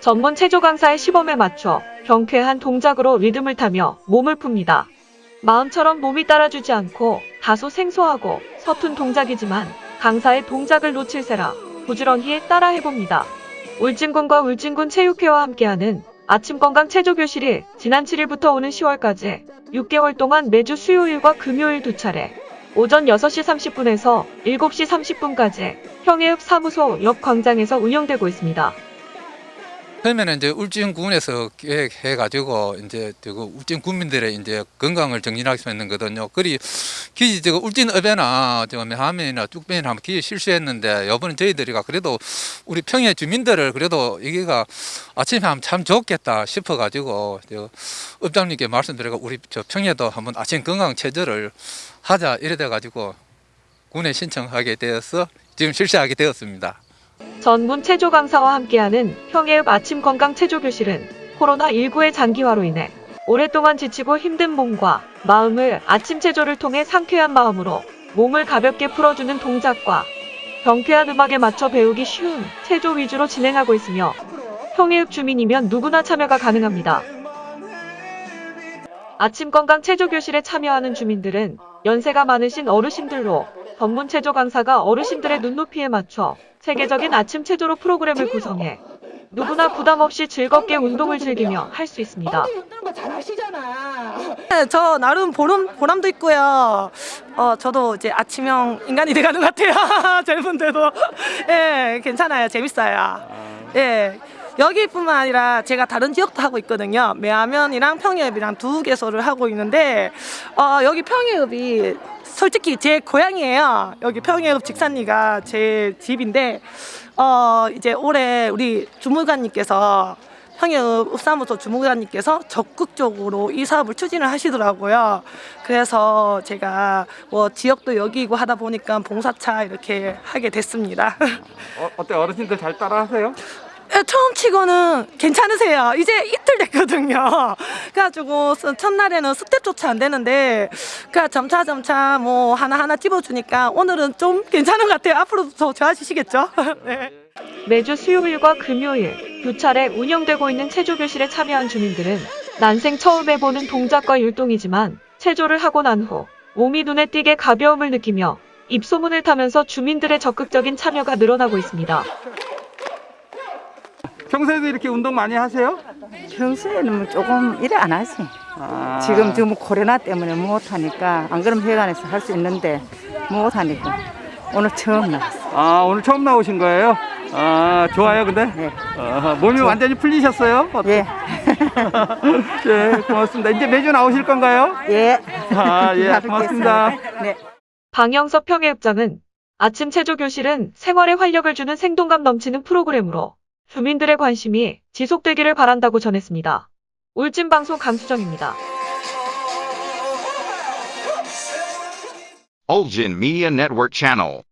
전문 체조 강사의 시범에 맞춰 경쾌한 동작으로 리듬을 타며 몸을 풉니다. 마음처럼 몸이 따라주지 않고 다소 생소하고 서툰 동작이지만 강사의 동작을 놓칠세라 부지런히 따라 해봅니다. 울진군과 울진군 체육회와 함께하는 아침 건강 체조 교실이 지난 7일부터 오는 10월까지 6개월 동안 매주 수요일과 금요일 두 차례 오전 6시 30분에서 7시 30분까지 평해읍 사무소 옆 광장에서 운영되고 있습니다. 처음에는 이제 울진군에서 계획해가지고 이제 그 울진 군민들의 이제 건강을 정진하기 위해서 했는 거거든요. 그리 기지 저거 울진 읍에나 저 하면이나 뚝배나 한번 기지 실수했는데 이번에 저희들이가 그래도 우리 평야 주민들을 그래도 여기가 아침에 하면 참 좋겠다 싶어가지고 저 읍장님께 말씀드리고 우리 저 평야도 한번 아침 건강 체조를 하자 이래 돼가지고 군에 신청하게 되어서 지금 실시하게 되었습니다. 전문 체조 강사와 함께하는 평해읍 아침 건강 체조 교실은 코로나19의 장기화로 인해 오랫동안 지치고 힘든 몸과 마음을 아침 체조를 통해 상쾌한 마음으로 몸을 가볍게 풀어주는 동작과 경쾌한 음악에 맞춰 배우기 쉬운 체조 위주로 진행하고 있으며 평해읍 주민이면 누구나 참여가 가능합니다. 아침 건강 체조 교실에 참여하는 주민들은 연세가 많으신 어르신들로 전문 체조 강사가 어르신들의 눈높이에 맞춰 세계적인 아침 체조로 프로그램을 구성해 누구나 부담 없이 즐겁게 운동을 즐기며 할 수 있습니다. 네, 저 나름 보람, 보람도 있고요. 어, 저도 이제 아침형 인간이 돼가는 것 같아요. 젊은데도. 예, 괜찮아요. 재밌어요. 예. 여기뿐만 아니라 제가 다른 지역도 하고 있거든요. 매화면이랑 평해읍이랑 두 개소를 하고 있는데 어, 여기 평해읍이 솔직히 제 고향이에요. 여기 평해읍 직산리가 제 집인데 어, 이제 올해 우리 주무관님께서 평해읍 읍사무소 주무관님께서 적극적으로 이 사업을 추진을 하시더라고요. 그래서 제가 뭐 지역도 여기고 하다 보니까 봉사차 이렇게 하게 됐습니다. 어, 어때 어르신들 잘 따라하세요? 예, 처음 치고는 괜찮으세요. 이제 이틀 됐거든요. 그래가지고 스- 첫날에는 스텝조차 안 되는데 그냥 점차 점차 뭐 하나하나 집어주니까 오늘은 좀 괜찮은 것 같아요. 앞으로도 더 좋아지시겠죠? 네. 매주 수요일과 금요일 두 차례 운영되고 있는 체조 교실에 참여한 주민들은 난생 처음 해보는 동작과 율동이지만 체조를 하고 난 후 몸이 눈에 띄게 가벼움을 느끼며 입소문을 타면서 주민들의 적극적인 참여가 늘어나고 있습니다. 평소에도 이렇게 운동 많이 하세요? 평소에는 뭐 조금 일을 안 하지. 아, 지금 지금 코로나 때문에 못 하니까 안 그러면 회관에서 할 수 있는데 못 하니까 오늘 처음 나왔어. 아 오늘 처음 나오신 거예요? 아 좋아요 근데? 네. 아, 몸이 완전히 풀리셨어요? 예, 예 고맙습니다. 이제 매주 나오실 건가요? 예. 아, 예, 잘 고맙습니다. 네. 방영섭 평해읍장은 아침 체조 교실은 생활에 활력을 주는 생동감 넘치는 프로그램으로 주민들의 관심이 지속되기를 바란다고 전했습니다. 울진방송 강수정입니다. Ulgin Media Network Channel.